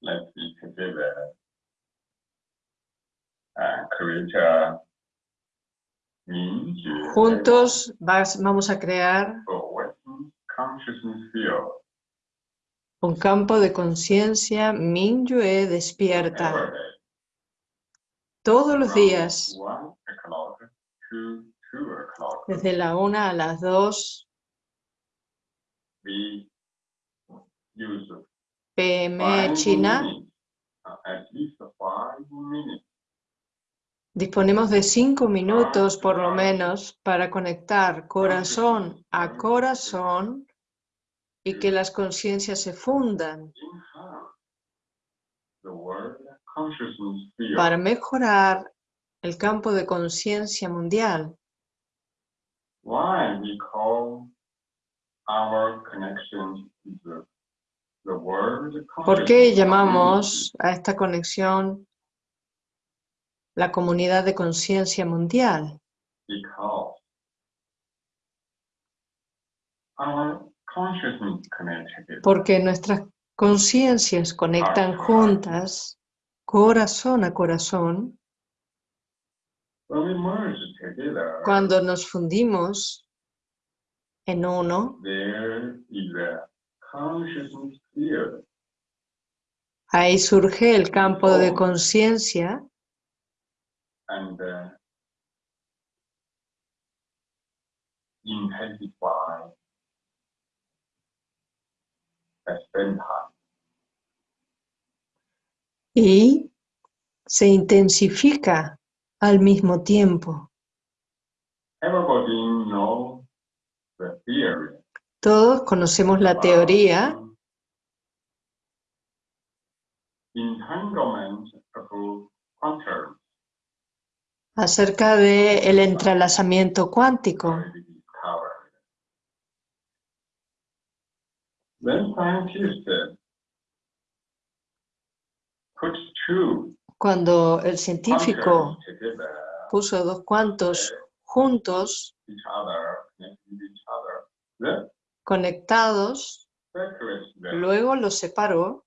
Let's be together. Uh, Mingyue Juntos vas- vamos a crear un campo de conciencia Mingyue despierta. Todos los días, desde la una a las dos pm China. Disponemos de cinco minutos por lo menos para conectar corazón a corazón y que las conciencias se fundan. Para mejorar el campo de conciencia mundial. Why we call our connection ¿Por qué llamamos a esta conexión la comunidad de conciencia mundial? Porque nuestras conciencias conectan juntas, corazón a corazón, cuando nos fundimos en uno, ahí surge el campo de conciencia and uh, y se intensifica al mismo tiempo. Everybody knows the theory. Todos conocemos la teoría acerca de el entrelazamiento cuántico. Cuando el científico puso dos cuantos juntos, conectados, luego los separó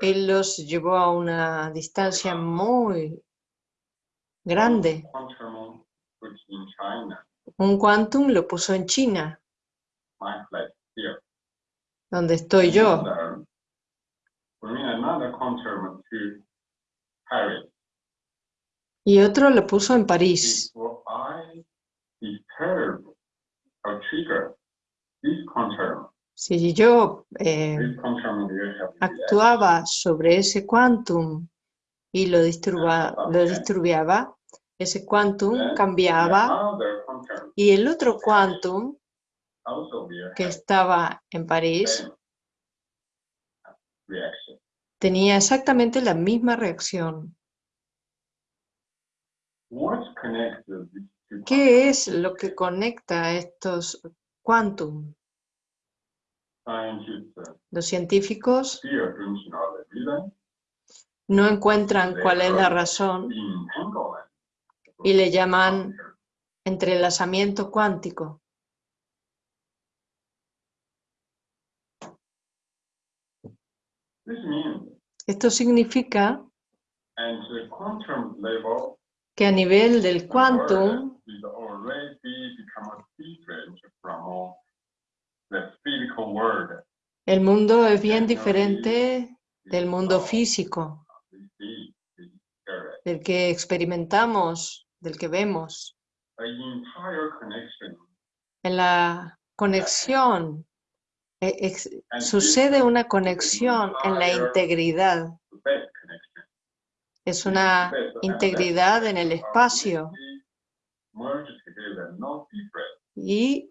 y los llevó a una distancia muy grande. Un quantum lo puso en China, donde estoy yo, y otro lo puso en París. Trigger this Si yo eh, actuaba sobre ese quantum y lo, disturba- lo disturbiaba, ese quantum cambiaba y el otro quantum que estaba en París tenía exactamente la misma reacción. ¿Qué es lo que conecta a estos quantum? Los científicos no encuentran cuál es la razón y le llaman entrelazamiento cuántico. Esto significa que a nivel del quantum is already become different from the physical world el mundo es bien diferente del mundo físico, del que experimentamos, del que vemos. En la conexión ex- and sucede una conexión en la integridad. Es una integridad en el espacio y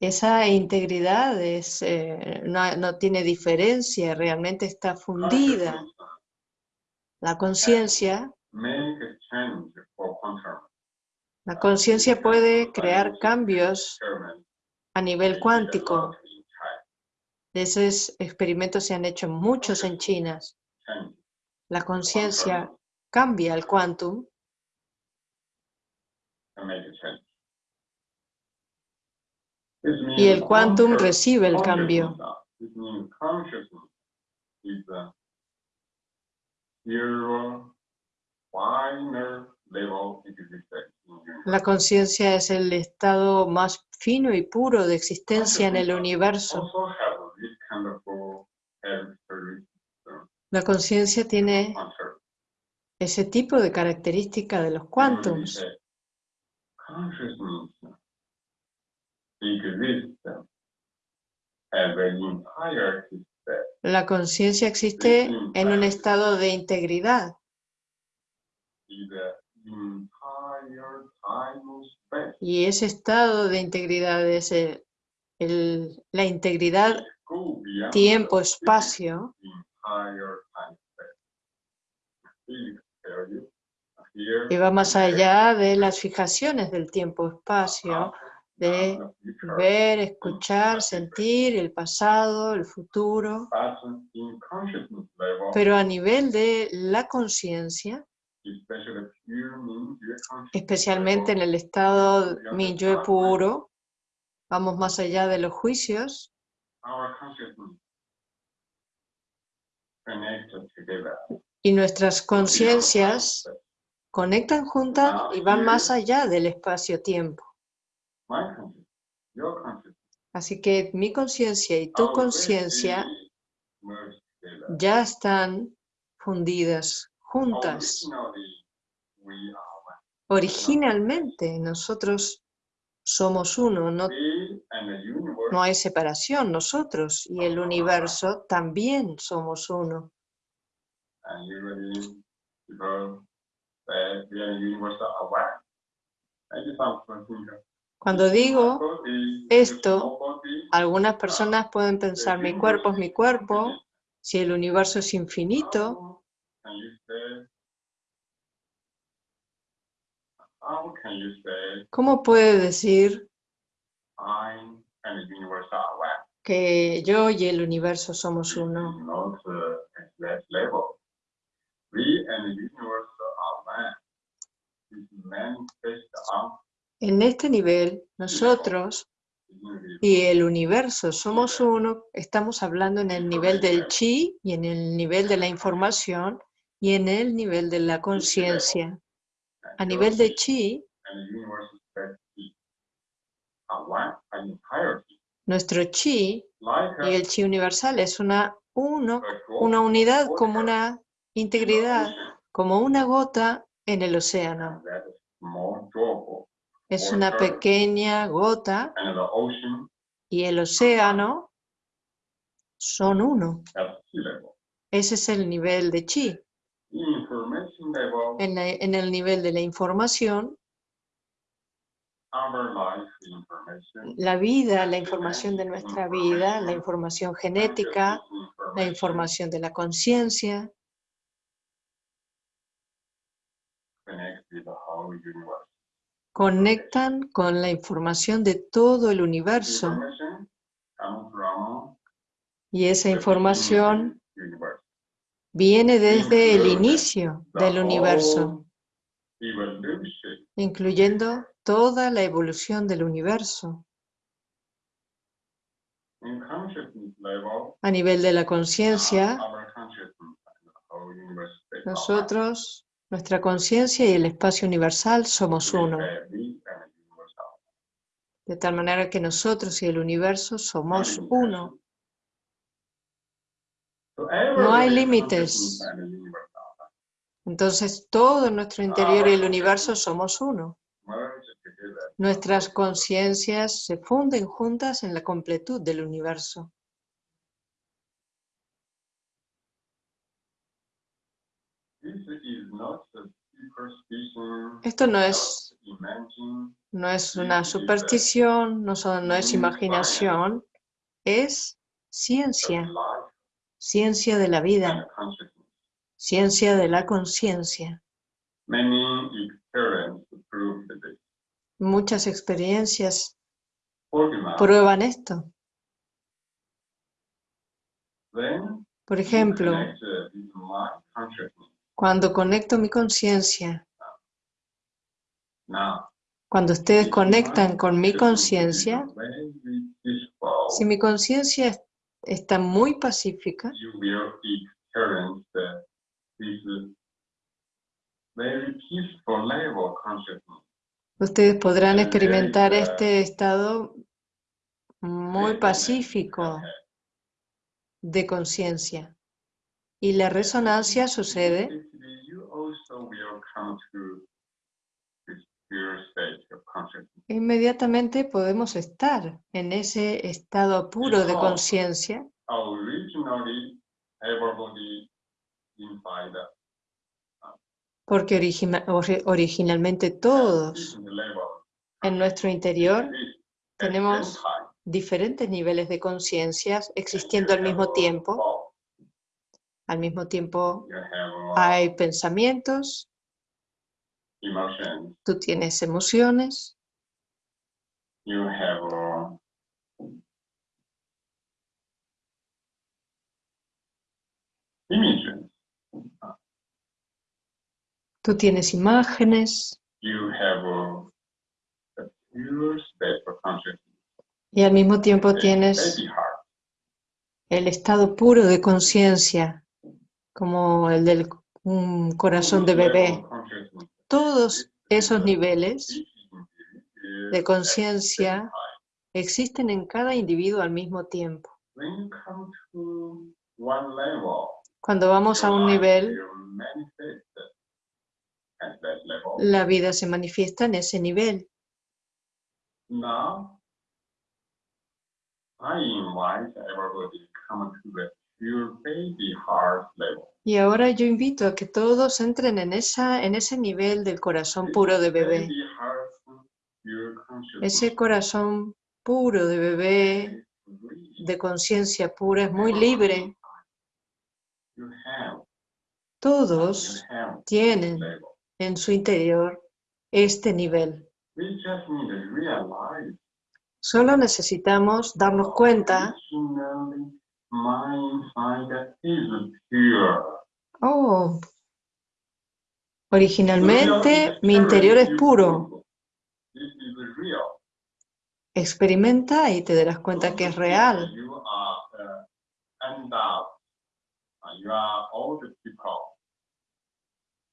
esa integridad es, eh, no, no tiene diferencia, realmente está fundida. La conciencia, la conciencia puede crear cambios a nivel cuántico. Esos experimentos se han hecho muchos en China. La conciencia cambia el quantum and make a change. This means y el quantum recibe el cambio. La conciencia es el estado más fino y puro de existencia en el universo. La conciencia tiene ese tipo de característica de los quantums. La conciencia existe en un estado de integridad. Y ese estado de integridad es el- el- la integridad tiempo-espacio y va más allá de las fijaciones del tiempo-espacio, de future, ver, escuchar, sentir el pasado, el futuro, pero a nivel de la conciencia, especialmente en el estado Minyue puro, vamos más allá de los juicios, y nuestras conciencias conectan juntas y van más allá del espacio-tiempo. My consciousness, your consciousness, Así que mi conciencia y tu conciencia ya están fundidas juntas. Originalmente nosotros somos uno, no hay separación, nosotros y el universo también somos uno. Cuando digo esto, Algunas personas pueden pensar, mi cuerpo es mi cuerpo, si el universo es infinito, ¿cómo puede decir que yo y el universo somos uno? En este nivel, nosotros y el universo somos uno, estamos hablando en el nivel del chi y en el nivel de la información y en el nivel de la conciencia. A nivel de chi, nuestro chi y el chi universal es una, uno, una unidad como una integridad, como una gota en el océano. Es una pequeña gota y el océano son uno. Ese es el nivel de chi. En, la- en el nivel de la información, la vida, la información de nuestra vida, la información genética, la información de la conciencia, conectan con la información de todo el universo. Y esa información viene desde el inicio del universo, incluyendo toda la evolución del universo. A nivel de la conciencia, nosotros, nuestra conciencia y el espacio universal somos uno. De tal manera que nosotros y el universo somos uno. No hay límites. Entonces todo nuestro interior y el universo somos uno. Nuestras conciencias se funden juntas en la completud del universo. This is not a superstition. Esto no es, no es una superstición, no, son- no es imaginación, es ciencia, ciencia de la vida, ciencia de la conciencia. Muchas experiencias prueban esto. Por ejemplo, uh, cuando conecto mi conciencia, cuando ustedes conectan con mi conciencia, Si mi conciencia es- está muy pacífica, ustedes podrán experimentar eh, este estado muy pacífico de conciencia. Y la resonancia sucede. Inmediatamente podemos estar en ese estado puro de conciencia porque origina- ori- originalmente todos en nuestro interior tenemos diferentes niveles de conciencias existiendo al mismo tiempo. Al mismo tiempo hay pensamientos, tú tienes emociones, uh, tú tienes imágenes. Uh, y al mismo tiempo tienes el estado puro de conciencia, como el del corazón de bebé. Todos esos niveles de conciencia existen en cada individuo al mismo tiempo. Cuando vamos a un nivel, la vida se manifiesta en ese nivel. Now, I invite everybody to come to the Y ahora yo invito a que todos entren en, esa, en ese nivel del corazón puro de bebé. Ese corazón puro de bebé, de conciencia pura, es muy libre. Todos tienen en su interior este nivel. Solo necesitamos darnos cuenta, oh, originalmente mi interior es puro. Experimenta y te darás cuenta que es real.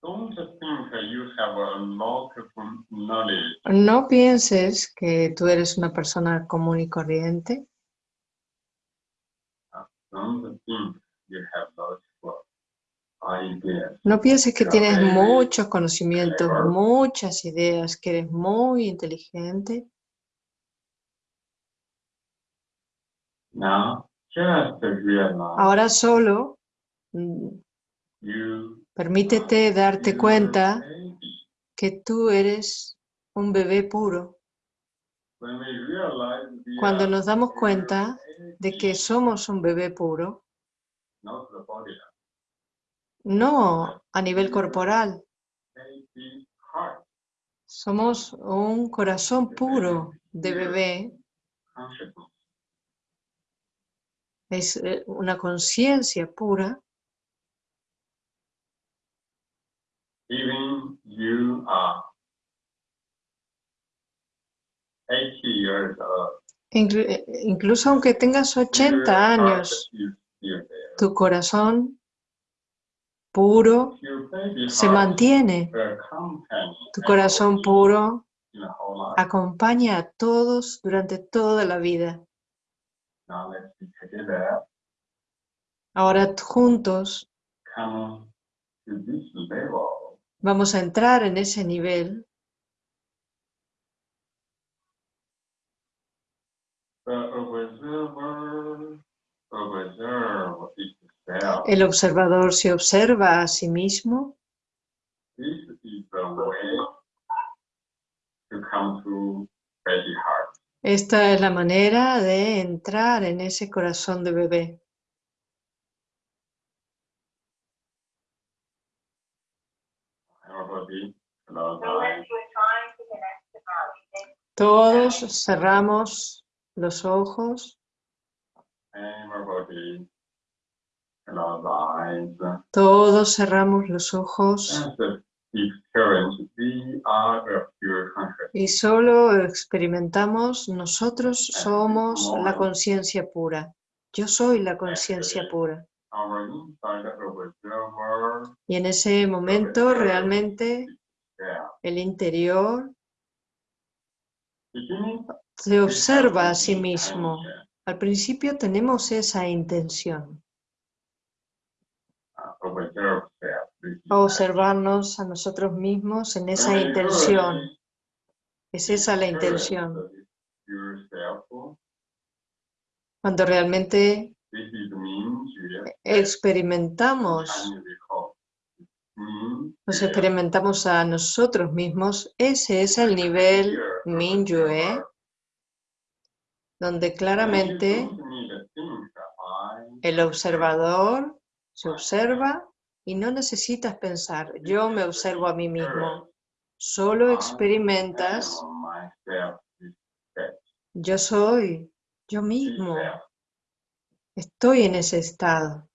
Uh. No pienses que tú eres una persona común y corriente. Don't think you have lots of ideas. No pienses que tienes muchos conocimientos, muchas ideas, que eres muy inteligente. Ahora solo mm, permítete darte cuenta que tú eres un bebé puro. Cuando nos damos cuenta de que somos un bebé puro, no a nivel corporal, somos un corazón puro de bebé, es eh, una conciencia pura. Even you are 80 years old. Eh, Incluso aunque tengas 80 your años, tu corazón puro se mantiene. Tu corazón puro acompaña a todos durante toda la vida. Ahora juntos vamos a entrar en ese nivel. El observador se observa a sí mismo. Esta es la manera de entrar en ese corazón de bebé. Todos cerramos los ojos. Todos cerramos los ojos. Y solo experimentamos, nosotros somos la conciencia pura. Yo soy la conciencia pura. Y en ese momento realmente el interior se observa a sí mismo. Al principio tenemos esa intención, observarnos a nosotros mismos en esa intención. Es esa la intención. Yourself. Cuando realmente experimentamos, nos you experimentamos a nosotros mismos, ese es el nivel Minyue, donde claramente el observador se observa y no necesitas pensar, yo me observo a mí mismo. Solo experimentas, yo soy, yo mismo, estoy en ese estado.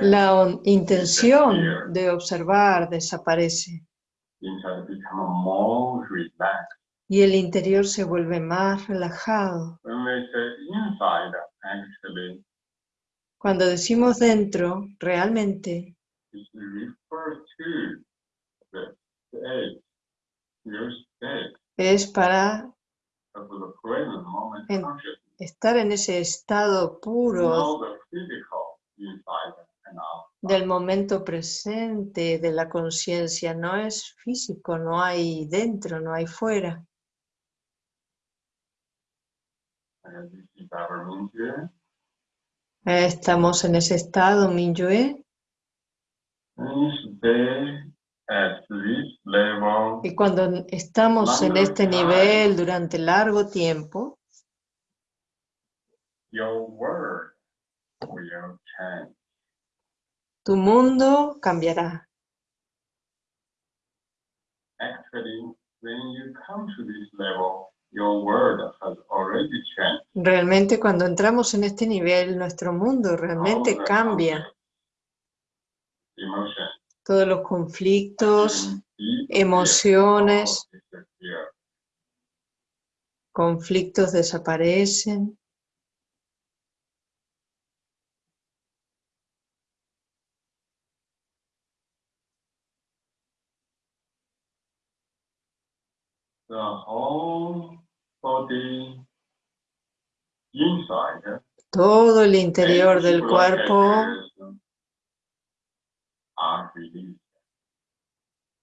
La intención de observar desaparece y el interior se vuelve más relajado. Cuando decimos dentro, realmente. Es para En- estar en ese estado puro del momento presente, de la conciencia. No es físico, no hay dentro, no hay fuera. Estamos en ese estado, Minyue, y cuando estamos en este nivel durante largo tiempo, tu mundo cambiará. Realmente cuando entramos en este nivel, nuestro mundo realmente cambia. Todos los conflictos, emociones. conflictos desaparecen. The whole body inside. Todo el interior del cuerpo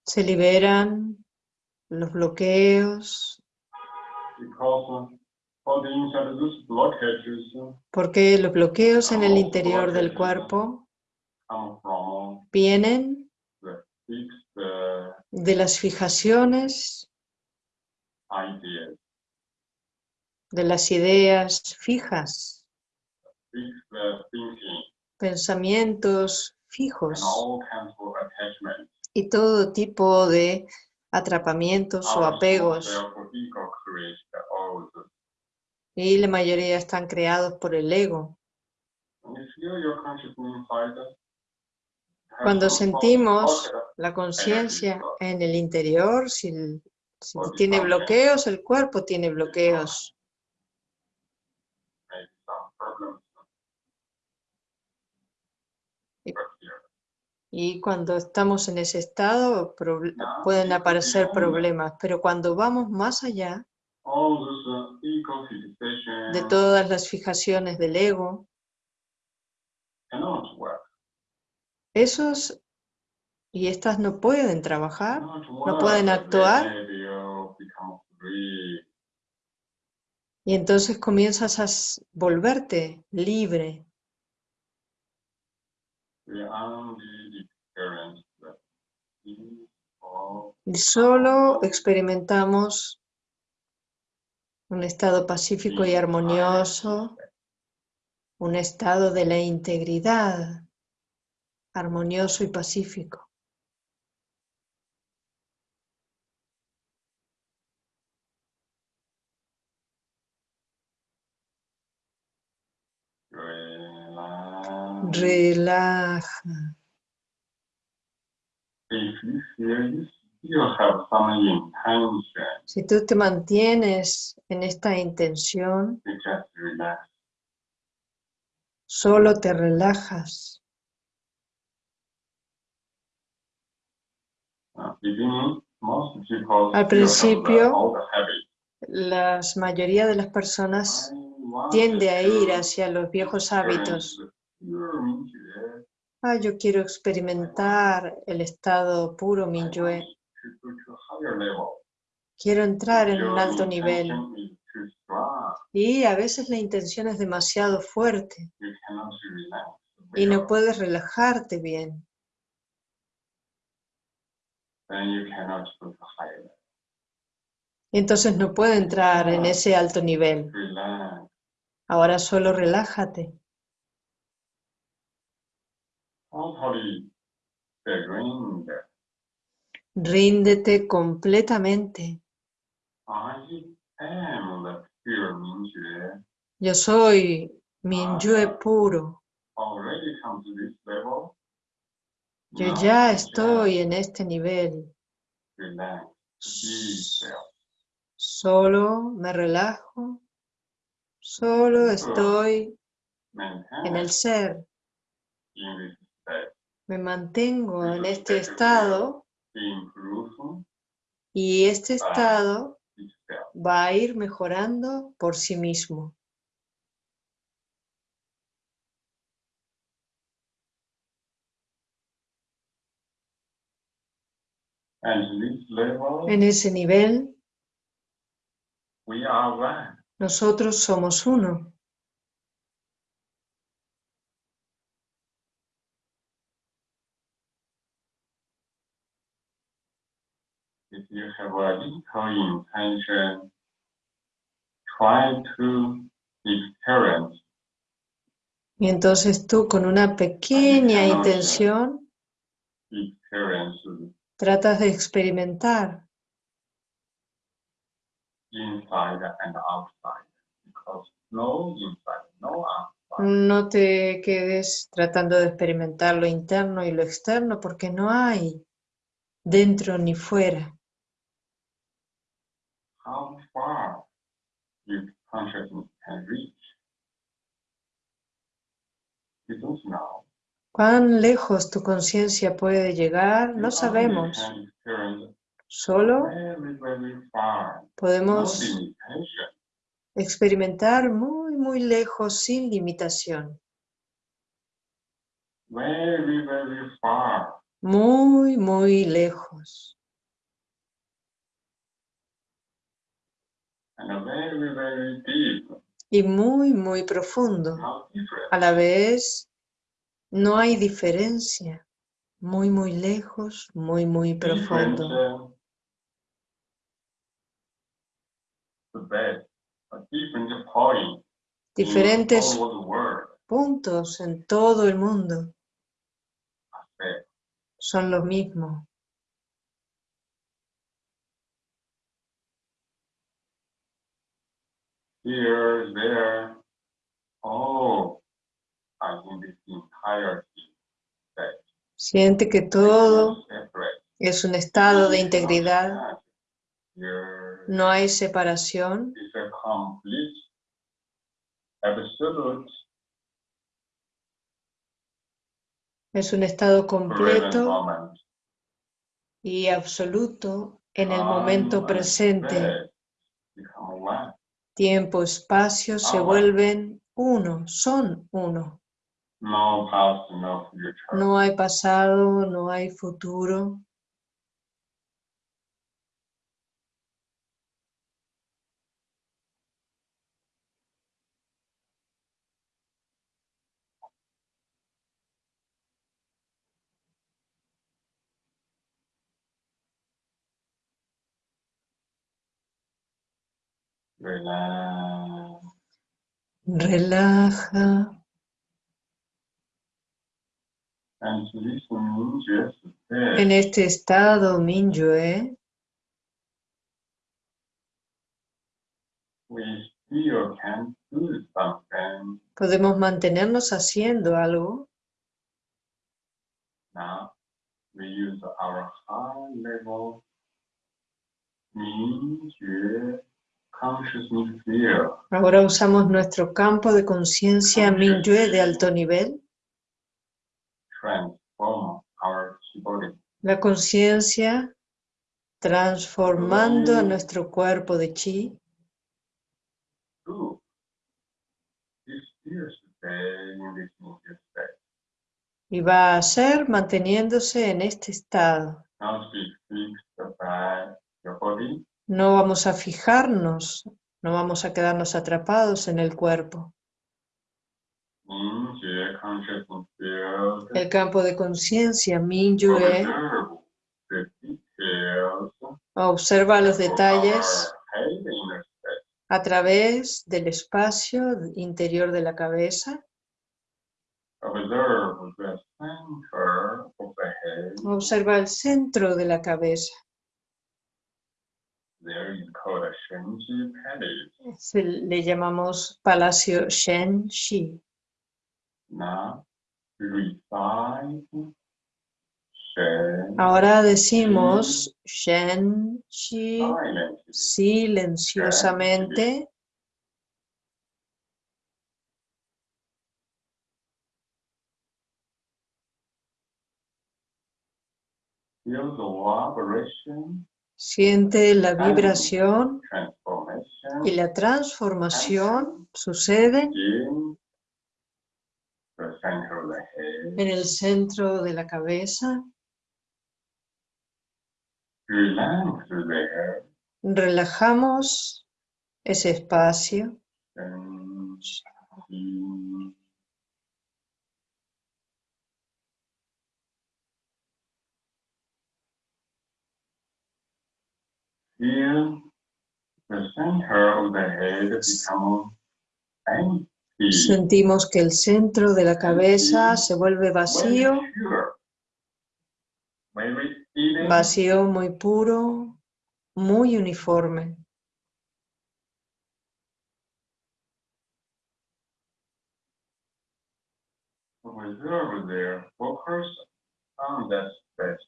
se liberan los bloqueos, porque los bloqueos en el interior del cuerpo vienen de las fijaciones, de las ideas fijas, pensamientos fijos. Y todo tipo de atrapamientos o Our apegos. Y la mayoría están creados por el ego. Cuando sentimos la conciencia en el interior, si, si tiene bloqueos, el cuerpo tiene bloqueos. Y- cuando estamos en ese estado, Now, pueden aparecer problemas. Pero cuando vamos más allá uh, de todas las fijaciones del ego, esos y estas no pueden trabajar, no pueden actuar. Y entonces comienzas a volverte libre. Peace of Y solo experimentamos un estado pacífico y armonioso, un estado de la integridad, armonioso y pacífico. Relax. Relaja. If you feel you still have some intention, Si tú te mantienes en esta intención, solo te relajas. Al principio. La mayoría de las personas tiende a ir hacia los viejos hábitos. Ah, yo quiero experimentar el estado puro Minyue. Quiero entrar en un alto nivel. Y a veces la intención es demasiado fuerte y no puedes relajarte bien. Entonces no puedo entrar en ese alto nivel. Ahora solo relájate. Totally surrender. Ríndete completamente. I am the pure 明觉. Yo soy Minyue puro. Already come to this level. Yo Now ya estoy en este nivel. Relax. Solo me relajo. Solo estoy en el ser. in. Me mantengo en este estado y este estado va a ir mejorando por sí mismo. En ese nivel, nosotros somos uno. If you have a little intention, try to experience. Y entonces tú con una pequeña intención tratas de experimentar. Inside and outside. Because no inside, no outside. No te quedes tratando de experimentar lo interno y lo externo porque no hay dentro ni fuera. How far your consciousness can reach? You don't know. ¿Cuán lejos tu conciencia puede llegar? No sabemos. Solo podemos experimentar muy, muy lejos sin limitación. Muy, muy lejos. Very, very deep. Y muy, muy profundo. A la vez, no hay diferencia. Muy, muy lejos, muy, muy profundo. Diferentes puntos en todo el mundo son lo mismo. Here, there, all are in this entirety. Siente que todo es un estado de integridad, no hay separación, is a complete, absolute, es un estado completo y absoluto en el Time momento presente. Tiempo, espacio se bueno. vuelven uno, son uno. No hay pasado, no hay futuro. Relaja. Relaja. En este estado, Minyue, podemos mantenernos haciendo algo. Now, we use our high level Ahora usamos nuestro campo de conciencia Mingyue de alto nivel. La conciencia transformando nuestro cuerpo de chi. Y va a ser manteniéndose en este estado. No vamos a fijarnos, no vamos a quedarnos atrapados en el cuerpo. 明觉 consciousness field. El campo de conciencia details observa los detalles a través del espacio interior de la cabeza. Observa el centro de la cabeza. There is called a Shenji Palace. Se le llamamos Palacio Shen Shi. Now, recite Shen Ahora decimos Shen Shi silently. silenciosamente. Feel the vibration, Siente la vibración y la transformación head. en el centro de la cabeza. Relajamos ese espacio. And see Feel the center of the head become empty. Sentimos que el centro de la cabeza se vuelve vacío, vacío muy puro, muy uniforme. Observe there, focus on that space.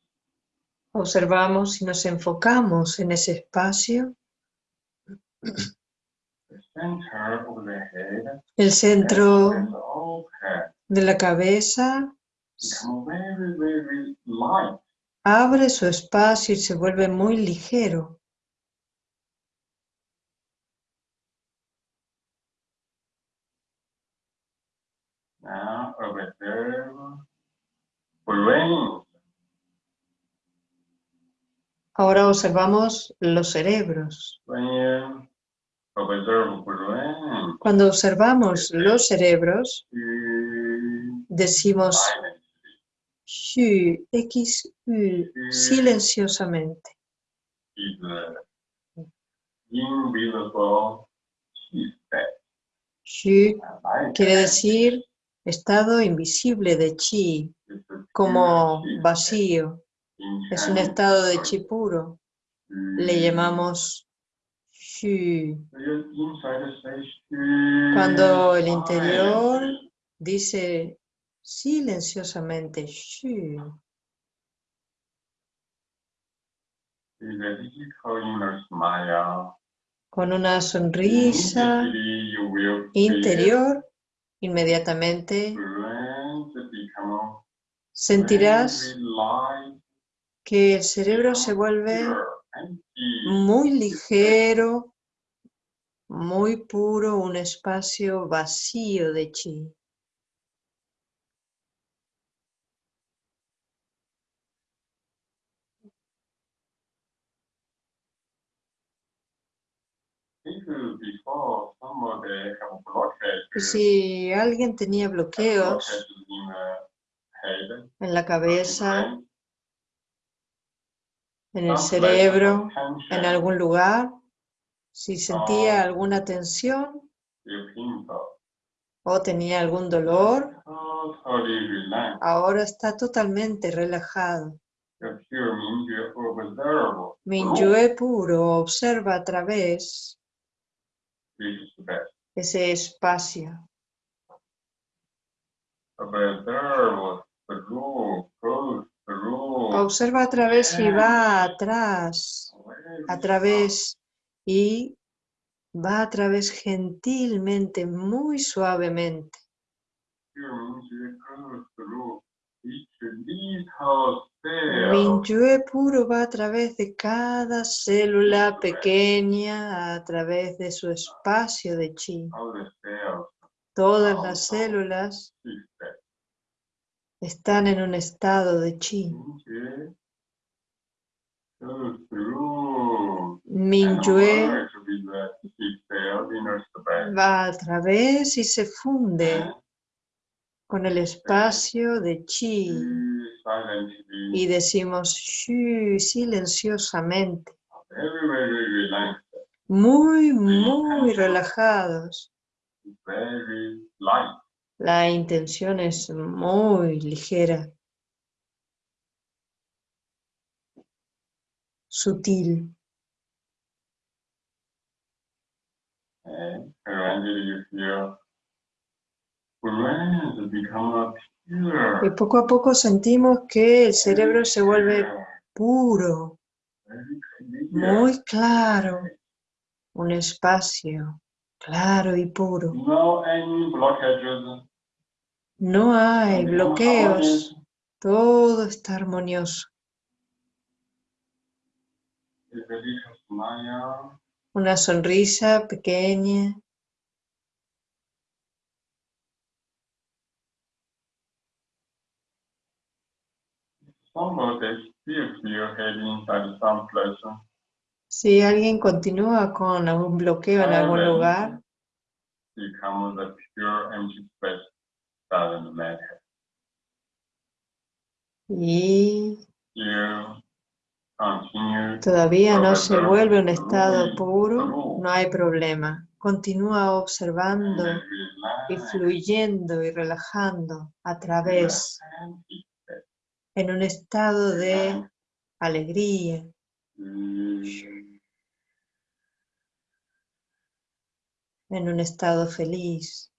Observamos y nos enfocamos en ese espacio. El centro de la cabeza abre su espacio y se vuelve muy ligero. Now. Ahora observamos los cerebros. Cuando observamos los cerebros, decimos. Xu, silenciosamente. Quiere decir estado invisible de chi, como vacío. Es un estado de chi puro. Le mm, llamamos mm, Cuando el interior dice silenciosamente smile. Con una sonrisa interior, inmediatamente sentirás que el cerebro se vuelve muy ligero, muy puro, un espacio vacío de chi. Si alguien tenía bloqueos en la cabeza, en el cerebro, en algún lugar, si sentía alguna tensión o tenía algún dolor, ahora está totalmente relajado. Minyue puro observa a través ese espacio. Observa a través y va atrás, a través y va a través gentilmente, muy suavemente. Minyue puro va a través de cada célula pequeña, a través de su espacio de chi. Todas las células. Están en un estado de chi. Minyue va a través y se funde con el espacio de chi. Y decimos shu silenciosamente, muy, muy relajados. La intención es muy ligera, sutil. Pure. Y poco a poco sentimos que el cerebro se vuelve puro, muy claro, un espacio claro y puro. No hay bloqueos, todo está armonioso. Una sonrisa pequeña. Si alguien continúa con algún bloqueo en algún lugar, The matter. y todavía no se vuelve un estado puro, no hay problema. Continúa observando and y fluyendo y relajando a través en un estado de alegría, Mm. en un estado feliz.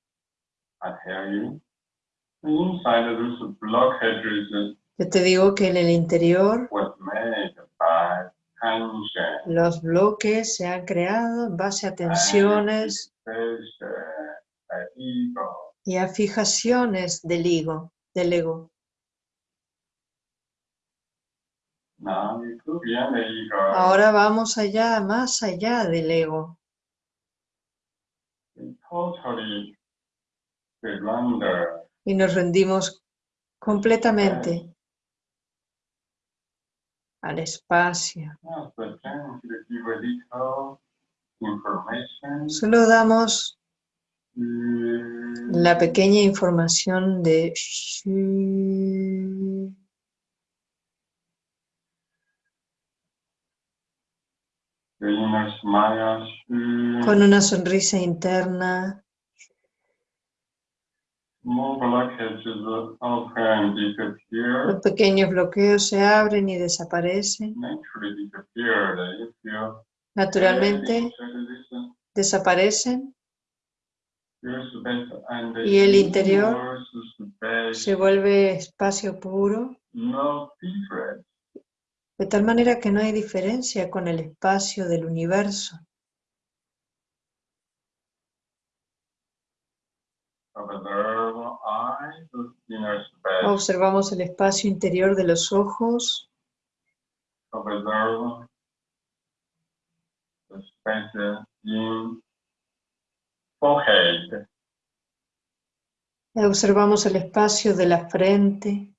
Yo te digo que en el interior tension. los bloques se han creado en base a tensiones uh, ego. y a fijaciones del ego, del ego. Ahora vamos allá, más allá del ego. Y nos rendimos completamente al espacio. Information. Solo damos Mm, la pequeña información de shu, mm, con una sonrisa interna, More blockages open and disappear. Los pequeños bloqueos se abren y desaparecen. Naturalmente desaparecen. Y el interior se vuelve espacio puro, de tal manera que no hay diferencia con el espacio del universo. Observamos el espacio interior de los ojos, observamos el espacio de la frente,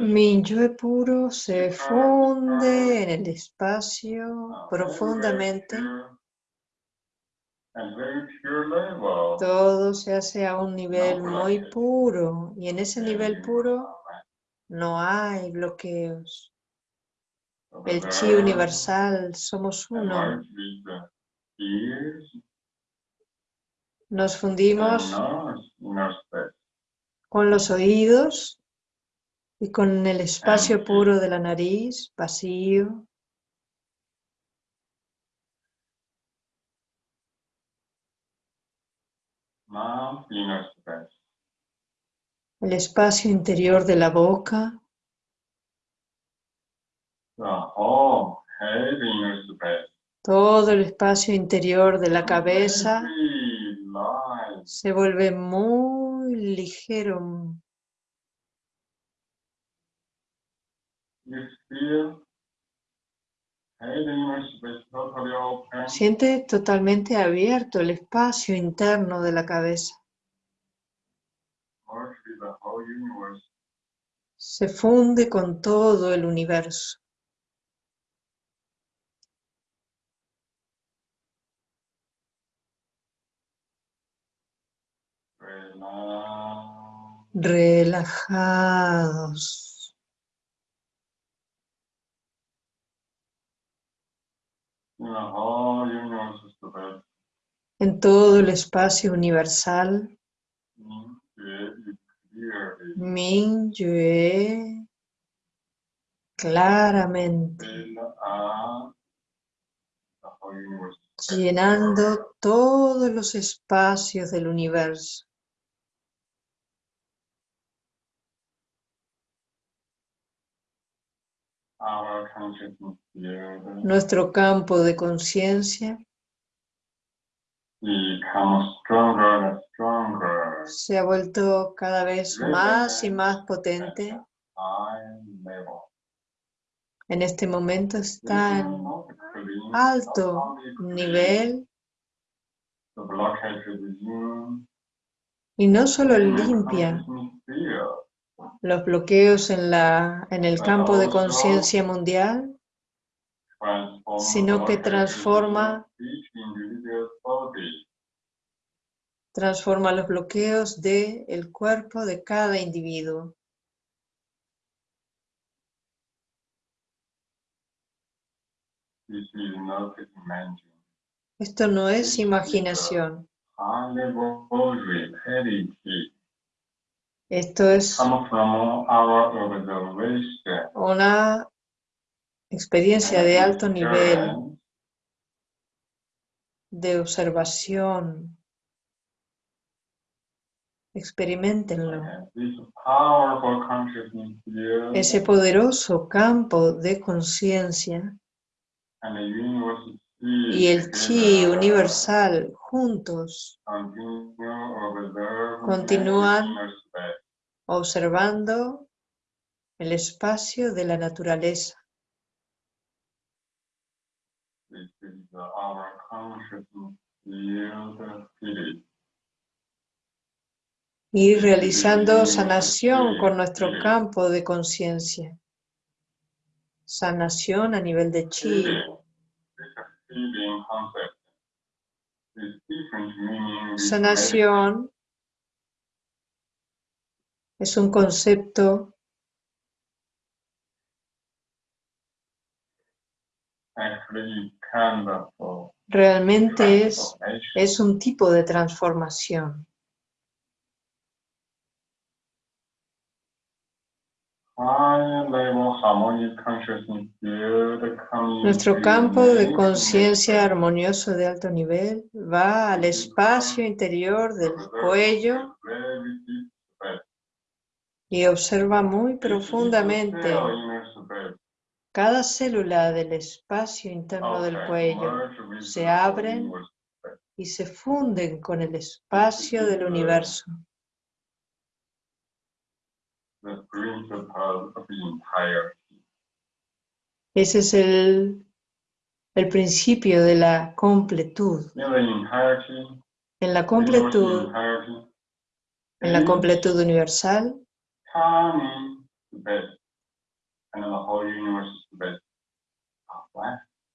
Minyue puro se funde en el espacio profundamente. Todo se hace a un nivel muy puro y en ese nivel puro no hay bloqueos. El chi universal, somos uno. Nos fundimos con los oídos y con el espacio puro de la nariz, vacío. El espacio interior de la boca. Todo el espacio interior de la cabeza se vuelve muy ligero, open. siente totalmente abierto el espacio interno de la cabeza, universe. se funde con todo el universo. Relajados. En todo el espacio universal, In you clearly Mingyue claramente, llenando todos los espacios del universo. Our consciousness field Nuestro campo de conciencia se ha vuelto cada vez más y más potente. En este momento está en alto nivel y no solo limpia los bloqueos en, la, en el campo de conciencia mundial, Sino que transforma- transforma los bloqueos del cuerpo de cada individuo. Esto no es imaginación, reality esto es una experiencia de alto nivel de observación. Experimentenlo. Ese poderoso campo de conciencia y el chi universal juntos, Continúan. observando el espacio de la naturaleza. Y realizando sanación con nuestro campo de conciencia. Sanación a nivel de chi. Sanación es un concepto realmente es, es un tipo de transformación. High level harmonic consciousness field coming Nuestro campo de conciencia armonioso de alto nivel va al espacio interior del cuello y observa muy profundamente cada célula del espacio interno del cuello se abren y se funden con el espacio del universo. The principle of entirety. Ese es el, el principio de la completud. In the entirety, En la completud, entirety, en la completud universal.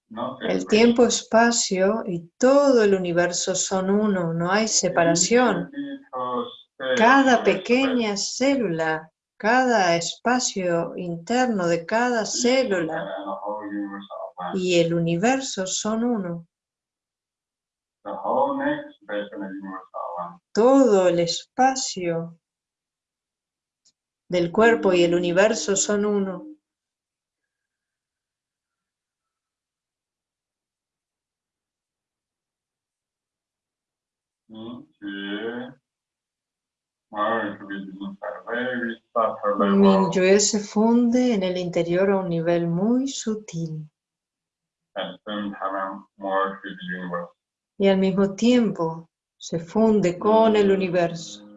No el tiempo, espacio y todo el universo son uno, no hay separación. Cada pequeña célula, cada espacio interno de cada célula y el universo son uno. Todo el espacio del cuerpo y el universo son uno. In Minyue se funde en el interior a un nivel muy sutil. Y al mismo tiempo se funde con el universo.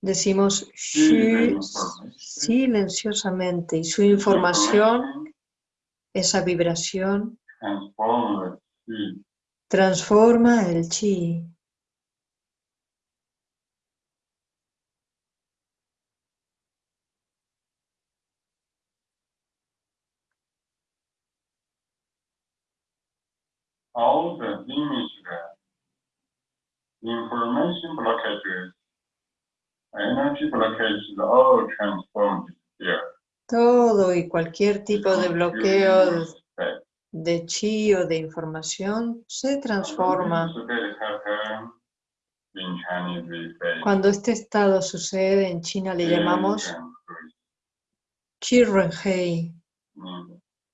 Decimos shu silenciosamente y su información, esa vibración, transforma el chi. All the information blockages, energy blockages, all transformed here. Todo y cualquier tipo de bloqueo de- chi o de información se transforma. Cuando este estado sucede en China le llamamos. Chi Renhei,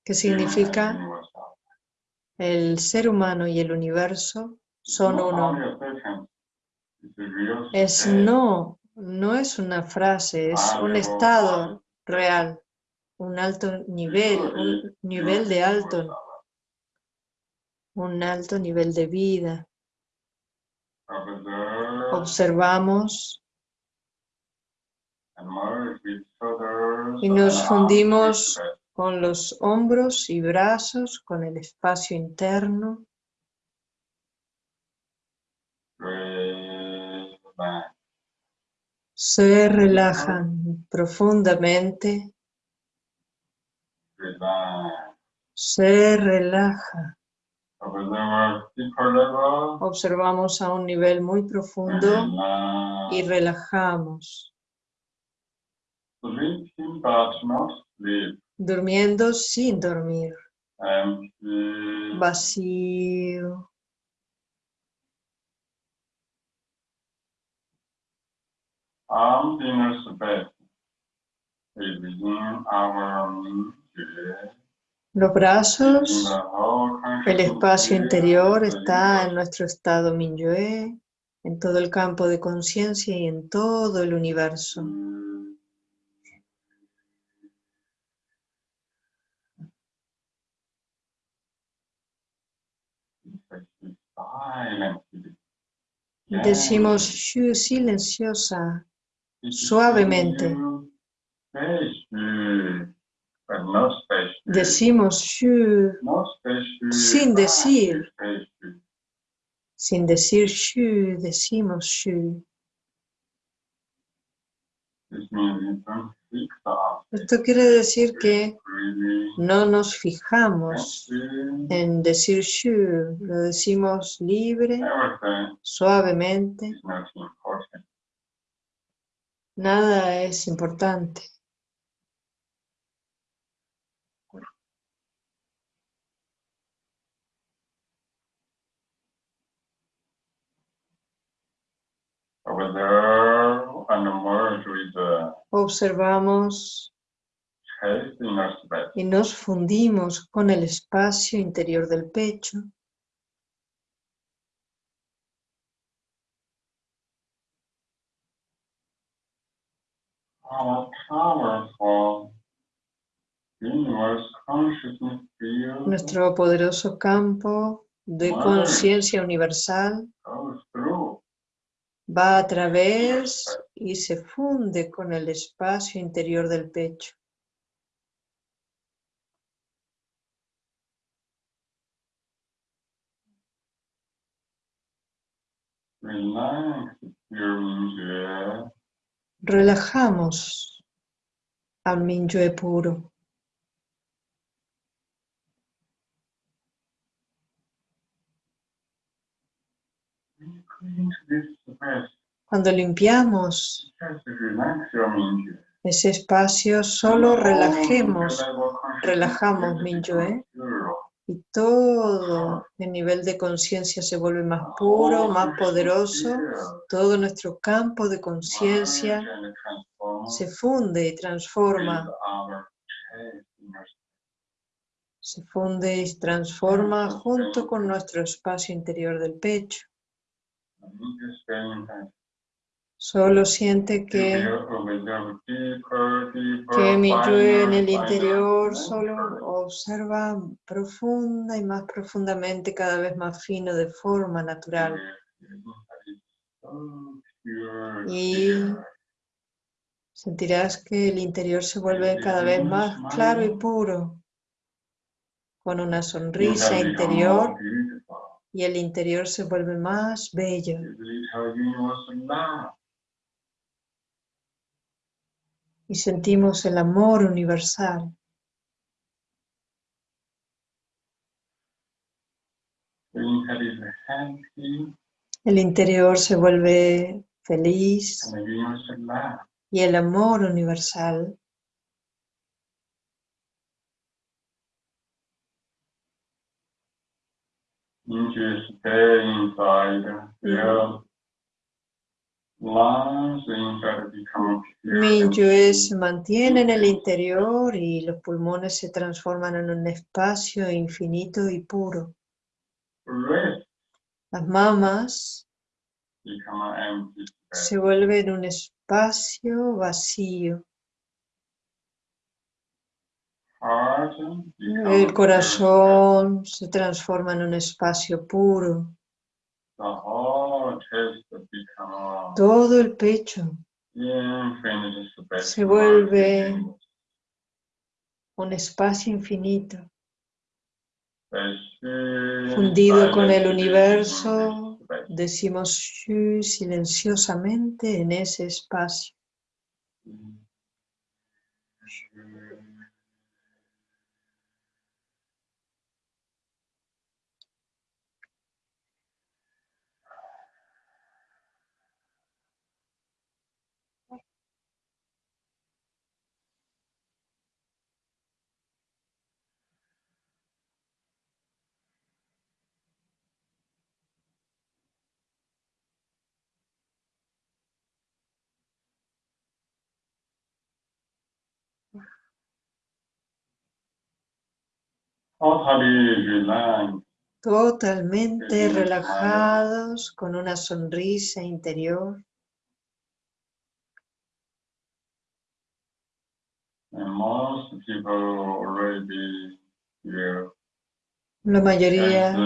que significa. El ser humano y el universo son uno. Es state. no, no es una frase, es un estado real, un alto nivel, un nivel de alto, un alto nivel de vida. Observamos y nos fundimos. Con los hombros y brazos, con el espacio interno. Se relajan profundamente, se relaja. Observamos a un nivel muy profundo y relajamos, Durmiendo sin dormir, vacío. Inner space is within our mind. Los brazos, el espacio interior está en nuestro estado Minyue, en todo el campo de conciencia y en todo el universo. Decimos shu silenciosa, suavemente. decimos shu sin decir. Sin decir shu, decimos shu. Esto quiere decir que no nos fijamos en decir shu, lo decimos libre, suavemente, nada es importante. Over there and merge with the Observamos y nos fundimos con el espacio interior del pecho. Nuestro poderoso campo de conciencia universal va a través y se funde con el espacio interior del pecho. Relajamos al Minyue puro. Into this space, Cuando limpiamos ese espacio, solo relajemos relajamos Minyue. y todo el nivel de conciencia se vuelve más puro, más poderoso. Todo nuestro campo de conciencia se funde y transforma se funde y transforma junto con nuestro espacio interior del pecho. And you just stay in touch. Solo siente que, que mi yo en el interior solo observa profunda y más profundamente, cada vez más fino, de forma natural. Y sentirás que el interior se vuelve cada vez más claro y puro, con una sonrisa interior. Y el interior se vuelve más bello. Y sentimos el amor universal. El interior se vuelve feliz y el amor universal Just stay inside, lungs inside become pure. Se mantiene en el interior y los pulmones se transforman en un espacio infinito y puro. Las mamas se vuelven un espacio vacío. Become El corazón se transforma en un espacio puro. Todo el pecho space. Se vuelve un espacio infinito, fundido con el universo. Decimos silenciosamente en ese espacio. Totalmente relajados, con una sonrisa interior. La mayoría,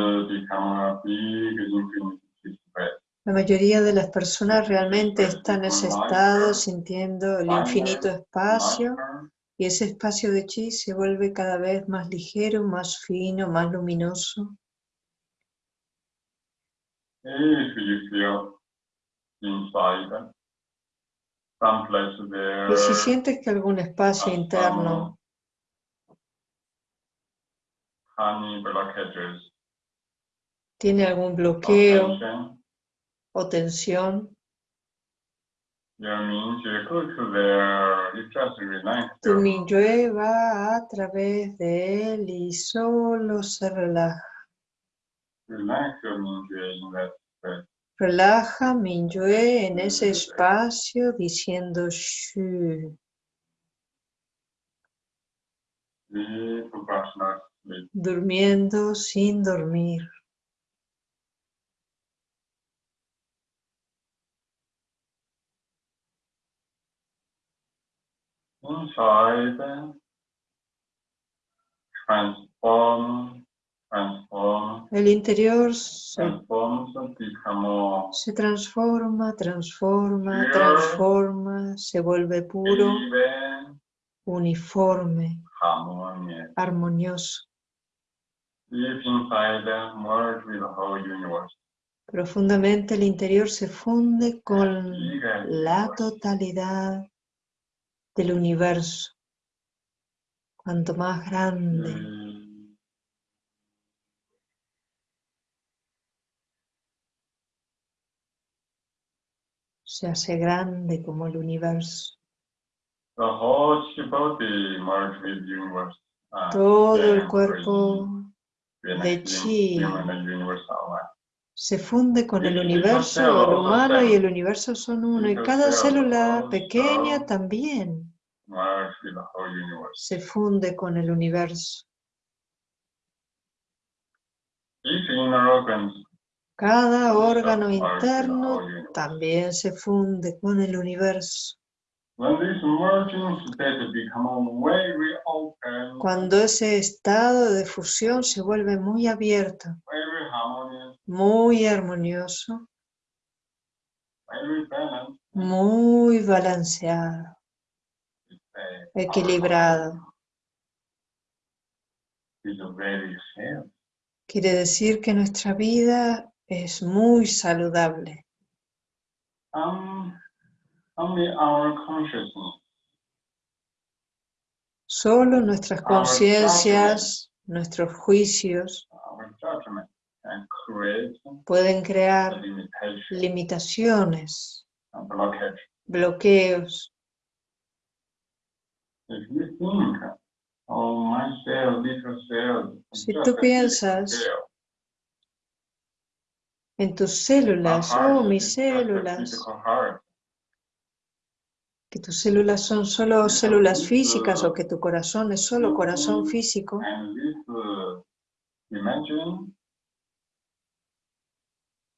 la mayoría de las personas realmente están en ese estado sintiendo el infinito espacio y ese espacio de chi se vuelve cada vez más ligero, más fino, más luminoso. Y si sientes que algún espacio interno tiene algún bloqueo o tensión, you mean to go to there, you just relax. Tu Minyue va a través de él y solo se relaja. Relaja Minyue en ese espacio diciendo Shu, durmiendo sin dormir. Inside, transform, transform, El interior se, se transforma, transforma, transforma, se vuelve puro, uniforme, armonioso. Profundamente el interior se funde con la totalidad del universo. Cuanto más grande, se hace grande como el universo. Uh, Todo el cuerpo de chi se funde con el universo, el humano y el universo son uno, y cada célula pequeña también se funde con el universo. Cada órgano interno también se funde con el universo. Cuando ese estado de fusión se vuelve muy abierto, muy armonioso, muy balanceado, a- equilibrado. Quiere decir que nuestra vida es muy saludable. Solo nuestras conciencias, nuestros juicios pueden crear limitaciones, bloqueos. Si tú piensas, En tus células, oh is mis células, que tus células son solo células físicas o que tu corazón es solo corazón físico, And this uh, imagine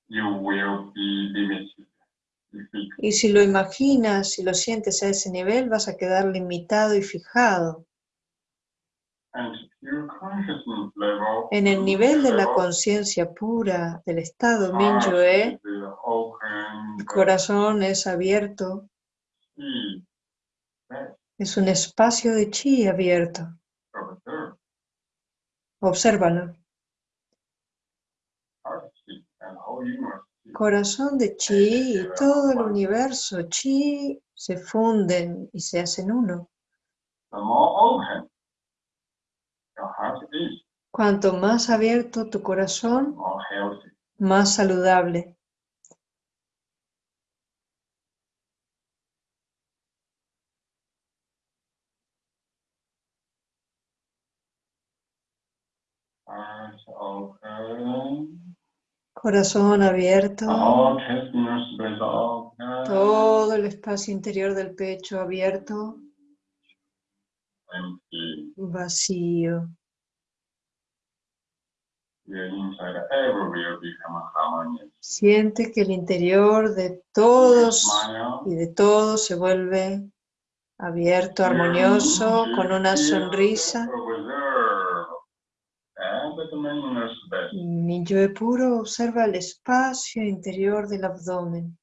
you will be limited. If it- y si lo imaginas, si lo sientes a ese nivel, vas a quedar limitado y fijado. En el nivel de la conciencia pura del estado heart Mingyue, is, uh, el corazón es abierto, es un espacio de chi abierto. Obsérvalo. Corazón de chi y todo el universo chi se funden y se hacen uno. Cuanto más abierto tu corazón, más saludable. Corazón abierto, todo el espacio interior del pecho abierto, vacío. Siente que el interior de todos y de todos se vuelve abierto, armonioso, con una sonrisa. Yo puro observa el espacio interior del abdomen.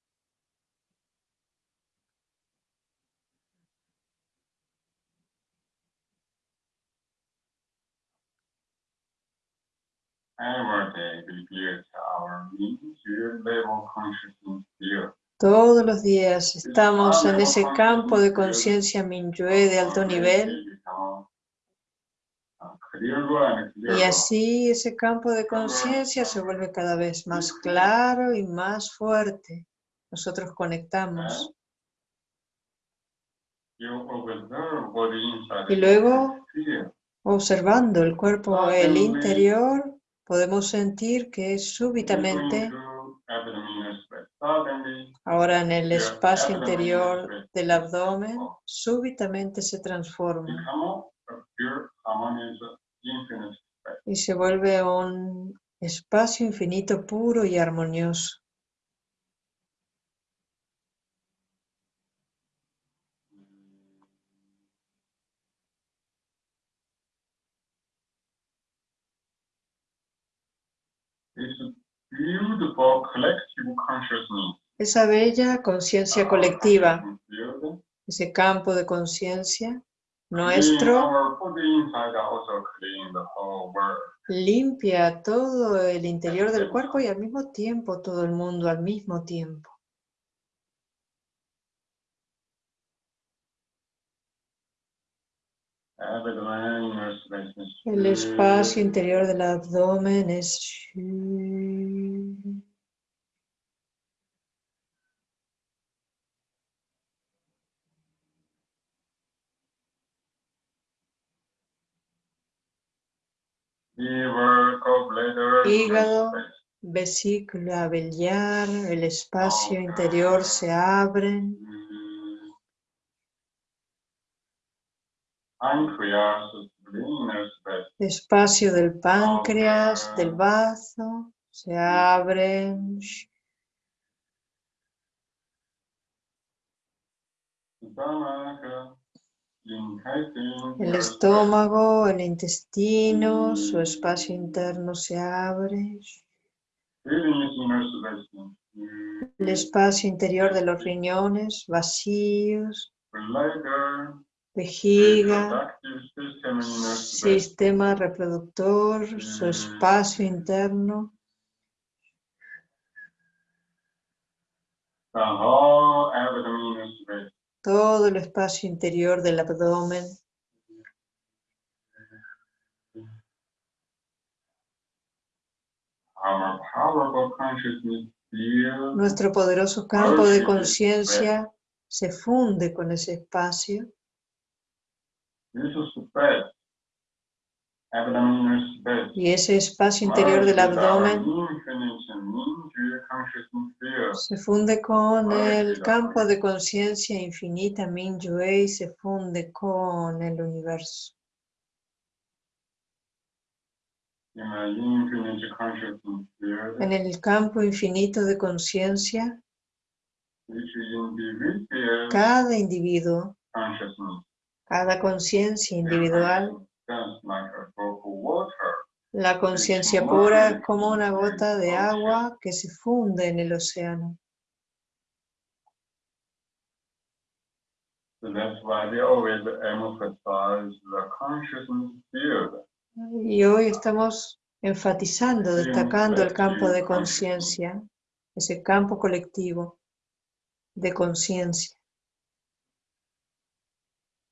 Todos los días estamos en ese campo de conciencia Minyue de alto nivel y así ese campo de conciencia se vuelve cada vez más claro y más fuerte. Nosotros conectamos. Y luego, observando el cuerpo, el interior, podemos sentir que súbitamente, ahora en el espacio interior del abdomen, súbitamente se transforma y se vuelve un espacio infinito puro y armonioso. Esa bella conciencia colectiva, ese campo de conciencia nuestro limpia todo el interior del cuerpo y al mismo tiempo todo el mundo al mismo tiempo. El espacio interior del abdomen es Hígado, vesícula biliar, el espacio interior se abren. pancreas space. espacio del páncreas, del bazo, se abren. El estómago, el intestino, su espacio interno se abre. El espacio interior de los riñones, vacíos, vejiga, sistema reproductor, su espacio interno, The whole abdomen inner space. Todo el espacio interior del abdomen, nuestro poderoso campo de conciencia se funde con ese espacio. Y ese espacio interior del abdomen se funde con el campo de conciencia infinita Minyue y se funde con el universo. En el campo infinito de conciencia, cada individuo, cada conciencia individual, la conciencia pura es como una gota de agua que se funde en el océano. Y hoy estamos enfatizando, destacando el campo de conciencia, ese campo colectivo de conciencia. If you stay in this naturally,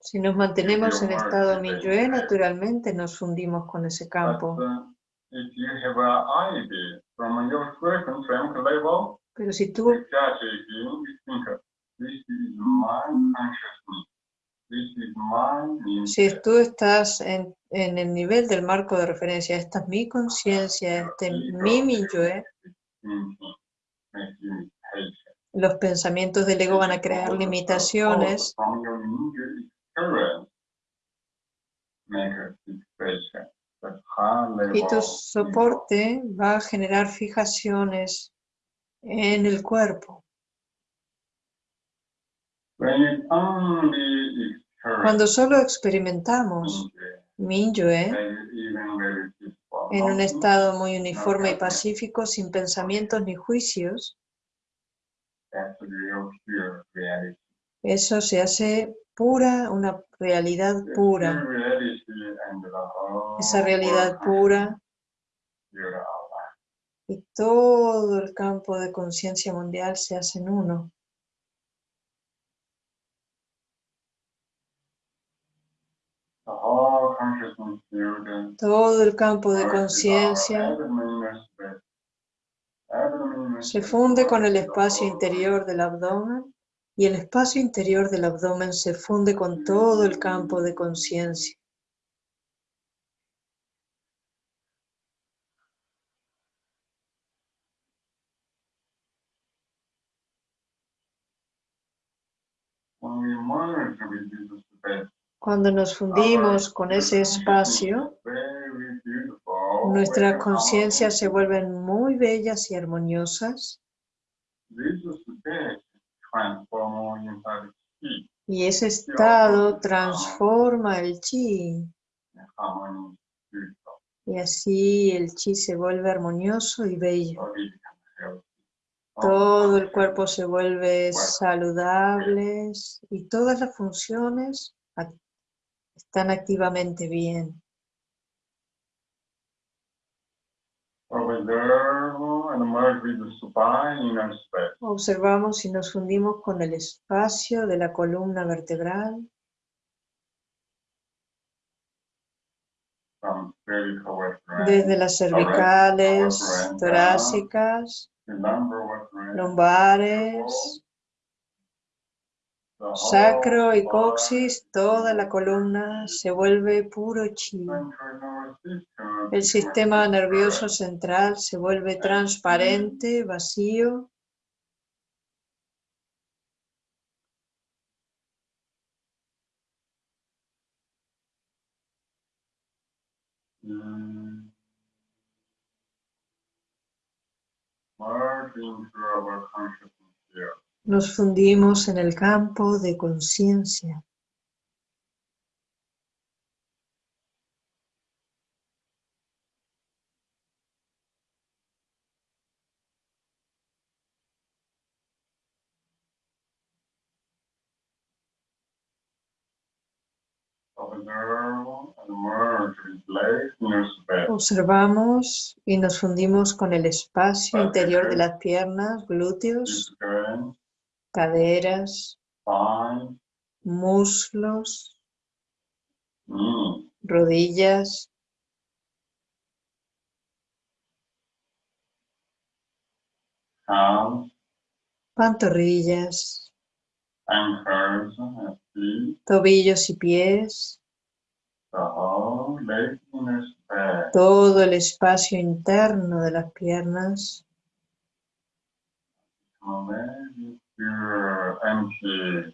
Si nos mantenemos en estado Minyue, naturalmente nos fundimos con ese campo. Pero si tú, si tú estás en, en el nivel del marco de referencia, esta es mi conciencia, este es mi Minyue, los pensamientos del ego van a crear limitaciones y tu soporte va a generar fijaciones en el cuerpo. Cuando solo experimentamos Minyue en un estado muy uniforme y pacífico, sin pensamientos ni juicios, eso se hace pura, una realidad pura. Esa realidad pura y todo el campo de conciencia mundial se hacen uno. Todo el campo de conciencia se funde con el espacio interior del abdomen y el espacio interior del abdomen se funde con todo el campo de conciencia. Cuando nos fundimos con ese espacio, nuestras conciencias se vuelven muy bellas y armoniosas. Y ese estado transforma el chi. y así el chi se vuelve armonioso y bello. Todo el cuerpo se vuelve saludable y todas las funciones están activamente bien. Observe and merge with the spine inner space. Observamos y nos fundimos con el espacio de la columna vertebral, desde las cervicales, torácicas, lumbares, Sacro y coxis, toda la columna se vuelve puro chi. El sistema nervioso central se vuelve transparente, vacío. Nos fundimos en el campo de conciencia. Observamos y nos fundimos con el espacio interior de las piernas, glúteos, caderas, muslos, knee, rodillas, hands, pantorrillas, tobillos y pies, todo el espacio interno de las piernas.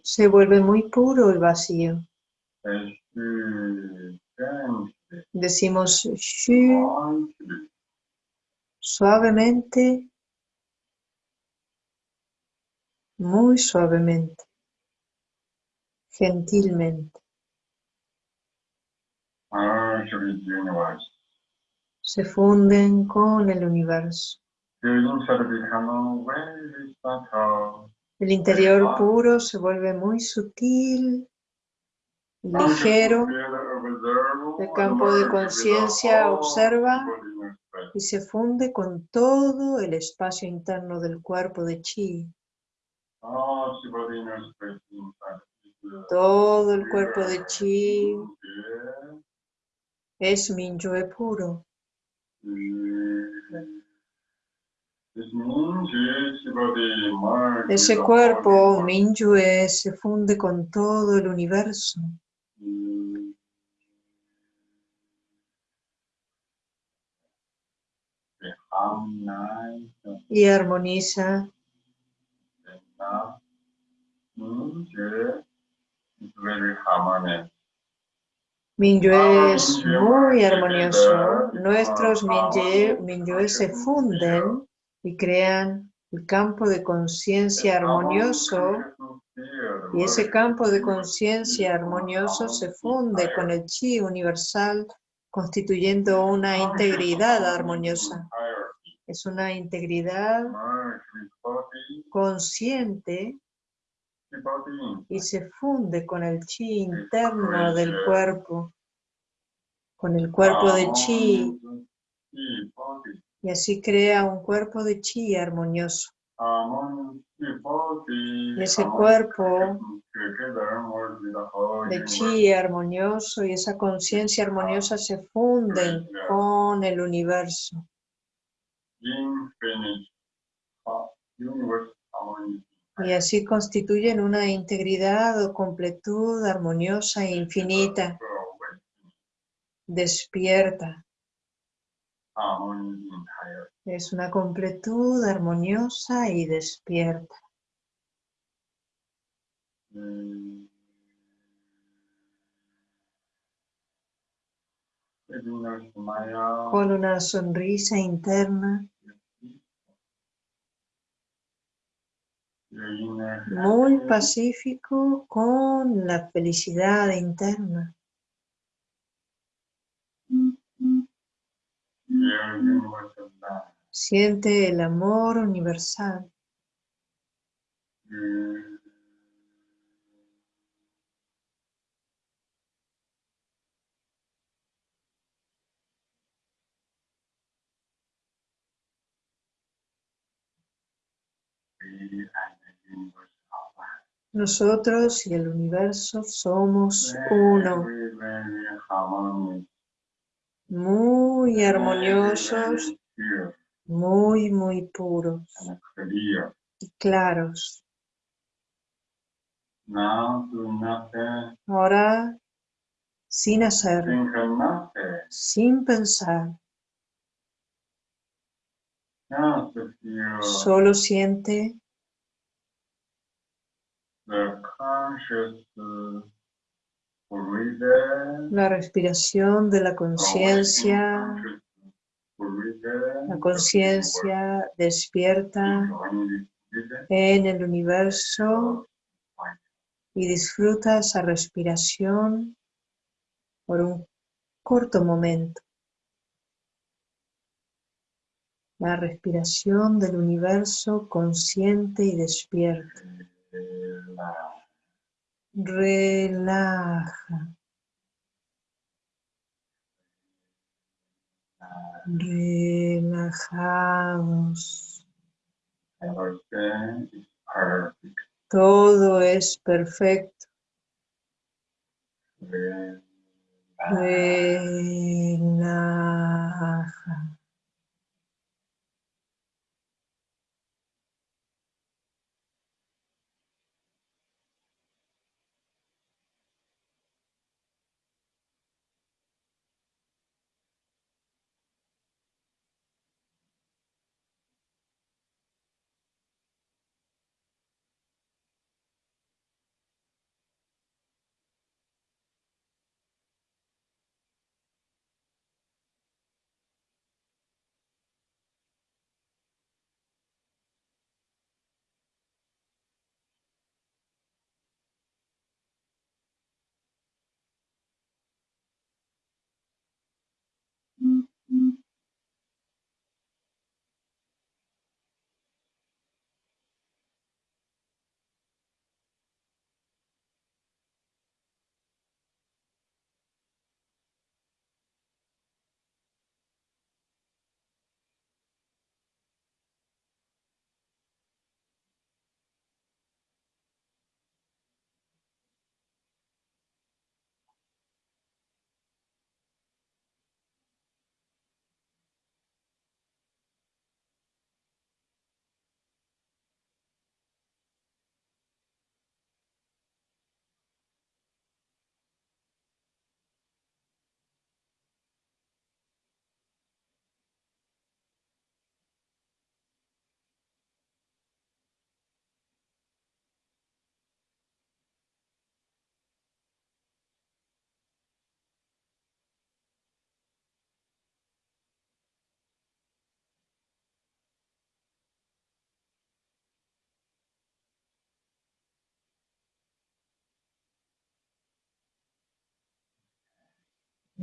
Se vuelve muy puro el vacío. Empty. Decimos shu suavemente, muy suavemente, gentilmente. Se funden con el universo. El interior puro se vuelve muy sutil, ligero, El campo de conciencia observa y se funde con todo el espacio interno del cuerpo de chi. Todo el cuerpo de chi es Minyue puro. Ese cuerpo, Minyue, se funde con todo el universo. y armoniza. Minyue es muy armonioso. Nuestros Minyue, Minyue se funden y crean el campo de conciencia armonioso y ese campo de conciencia armonioso se funde con el chi universal constituyendo una integridad armoniosa. Es una integridad consciente y se funde con el chi interno del cuerpo, con el cuerpo de chi, y así crea un cuerpo de chi armonioso. Y ese cuerpo de chi armonioso y esa conciencia armoniosa se funden con el universo. Y así constituyen una integridad o completud armoniosa e infinita, despierta. Es una completud armoniosa y despierta. Con una sonrisa interna muy pacífico con la felicidad interna. Siente el amor universal. Nosotros y el universo somos uno, muy armoniosos, muy, muy puros. Y claros. Ahora, sin hacer, sin pensar, solo siente la respiración de la conciencia La conciencia despierta en el universo y disfruta esa respiración por un corto momento. La respiración del universo consciente y despierto. Relaja. Relajados. Todo es perfecto. Relaja.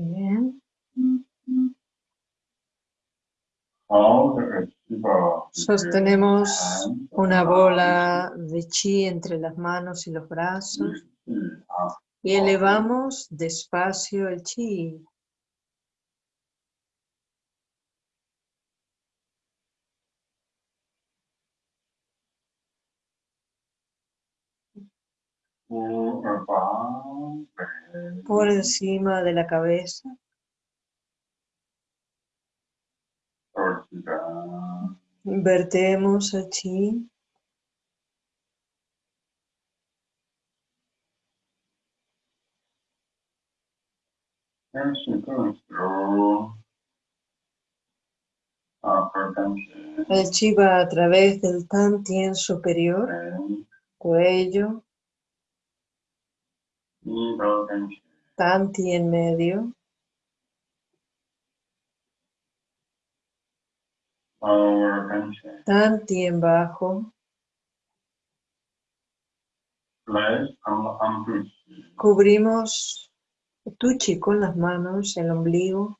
Bien. Sostenemos una bola de chi entre las manos y los brazos y elevamos despacio el chi. Por encima de la cabeza. Vertemos chi. El chi va a través del tantien superior, cuello, Tanti en medio. Tanti en bajo. Cubrimos tuchi con las manos, el ombligo.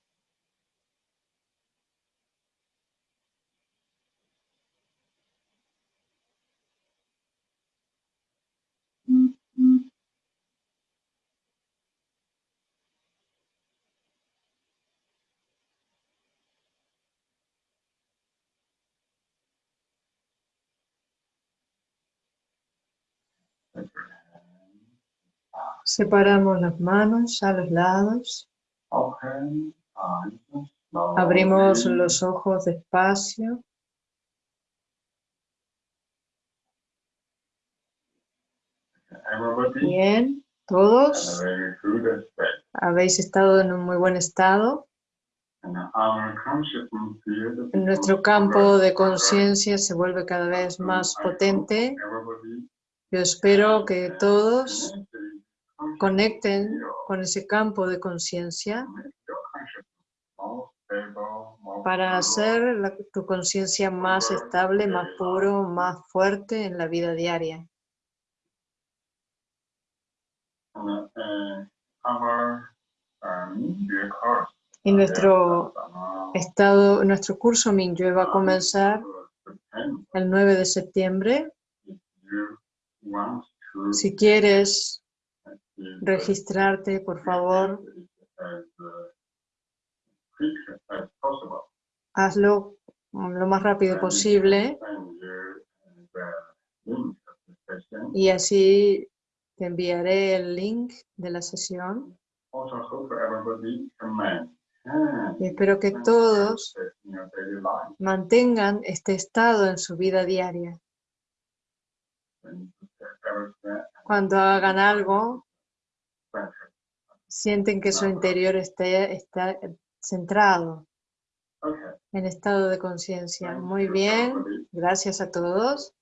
Separamos las manos a los lados. Abrimos los ojos despacio. Bien, todos habéis estado en un muy buen estado. Nuestro campo de conciencia se vuelve cada vez más potente. Yo espero que todos conecten con ese campo de conciencia para hacer la- tu conciencia más estable, más puro, más fuerte en la vida diaria. Y nuestro estado, nuestro curso Mingyue va a comenzar el 9 de septiembre. Si quieres registrarte, por favor, hazlo lo más rápido posible y así te enviaré el link de la sesión. Y espero que todos mantengan este estado en su vida diaria. Cuando hagan algo, sienten que su interior está centrado en estado de conciencia. Muy bien, gracias a todos.